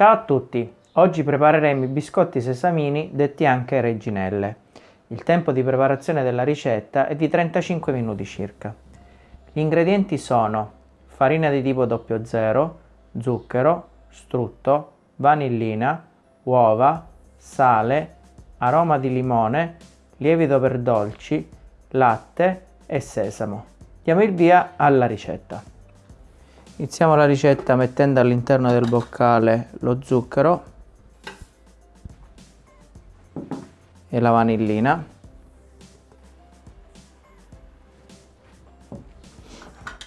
Ciao a tutti! Oggi prepareremo i biscotti sesamini detti anche reginelle. Il tempo di preparazione della ricetta è di 35 minuti circa. Gli ingredienti sono farina di tipo 00, zucchero, strutto, vanillina, uova, sale, aroma di limone, lievito per dolci, latte e sesamo. Diamo il via alla ricetta. Iniziamo la ricetta mettendo all'interno del boccale lo zucchero e la vanillina.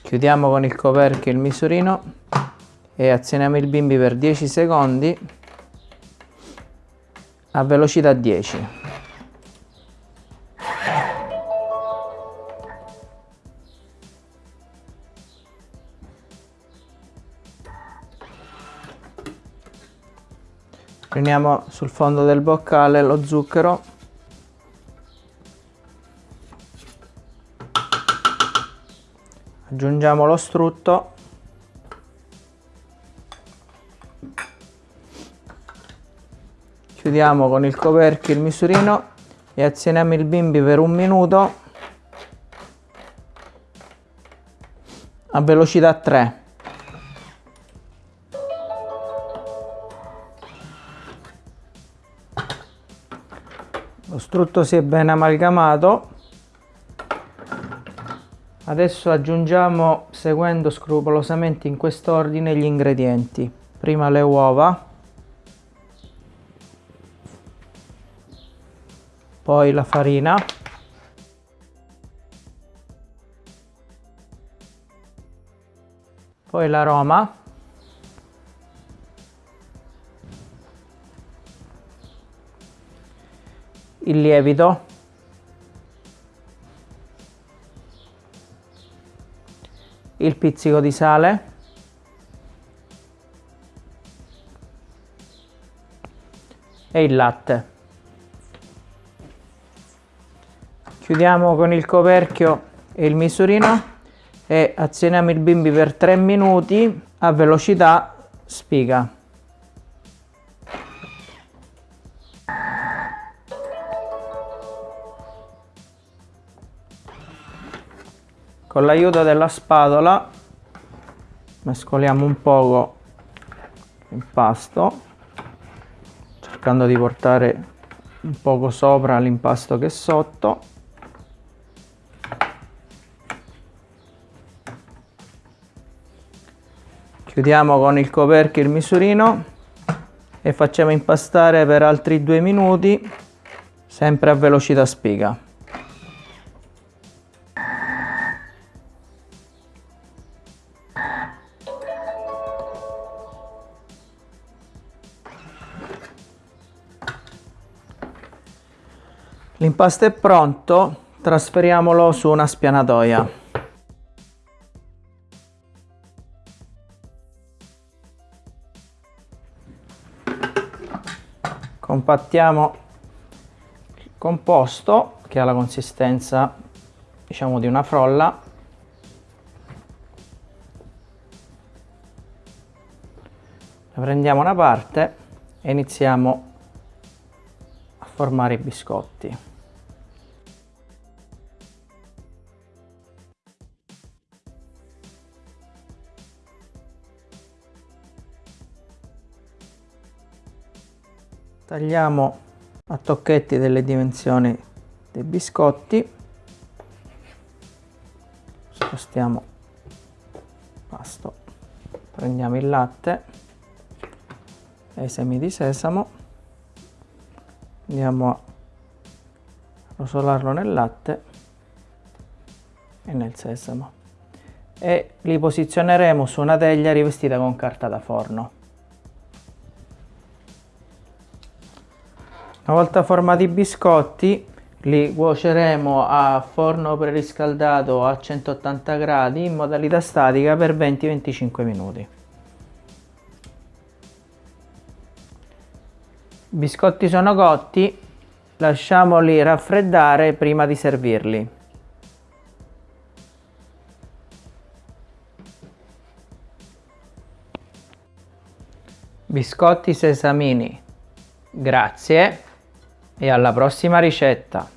Chiudiamo con il coperchio il misurino e azioniamo il bimbi per 10 secondi a velocità 10. Prendiamo sul fondo del boccale lo zucchero. Aggiungiamo lo strutto. Chiudiamo con il coperchio il misurino e azioniamo il bimbi per un minuto a velocità 3 lo strutto si è ben amalgamato. Adesso aggiungiamo seguendo scrupolosamente in quest'ordine gli ingredienti. Prima le uova. Poi la farina. Poi l'aroma il lievito. Il pizzico di sale. E il latte. Chiudiamo con il coperchio e il misurino e azioniamo il bimbi per 3 minuti a velocità spiga con l'aiuto della spatola mescoliamo un poco l'impasto cercando di portare un poco sopra l'impasto che sotto. Chiudiamo con il coperchio il misurino e facciamo impastare per altri due minuti sempre a velocità spiga L'impasto è pronto, trasferiamolo su una spianatoia. Compattiamo il composto che ha la consistenza diciamo di una frolla prendiamo una parte e iniziamo a formare i biscotti tagliamo a tocchetti delle dimensioni dei biscotti. Spostiamo pasto. Prendiamo il latte e i semi di sesamo. Andiamo a rosolarlo nel latte e nel sesamo. E li posizioneremo su una teglia rivestita con carta da forno Una volta formati i biscotti li cuoceremo a forno preriscaldato a 180 gradi in modalità statica per 20-25 minuti. I biscotti sono cotti, lasciamoli raffreddare prima di servirli. Biscotti sesamini. Grazie e alla prossima ricetta.